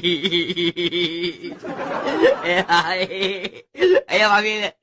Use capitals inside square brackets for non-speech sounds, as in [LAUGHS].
[LAUGHS] එය වගේ එය වගේ